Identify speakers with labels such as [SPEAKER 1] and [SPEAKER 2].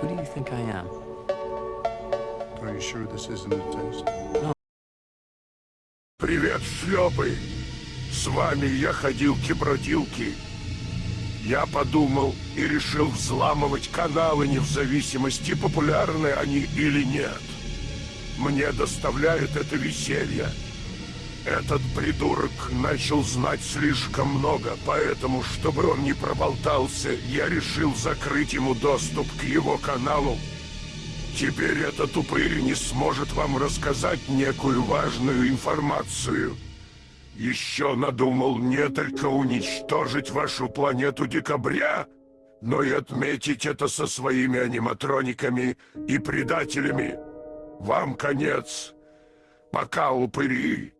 [SPEAKER 1] Who do you think I am?
[SPEAKER 2] Are you sure this isn't a test?
[SPEAKER 3] Привет, шлепы! С вами я ходил бродилки Я подумал и решил взламывать каналы не в зависимости, популярны они или нет. Мне доставляет это веселье. Этот придурок начал знать слишком много, поэтому, чтобы он не проболтался, я решил закрыть ему доступ к его каналу. Теперь этот упырь не сможет вам рассказать некую важную информацию. Еще надумал не только уничтожить вашу планету Декабря, но и отметить это со своими аниматрониками и предателями. Вам конец. Пока, упыри.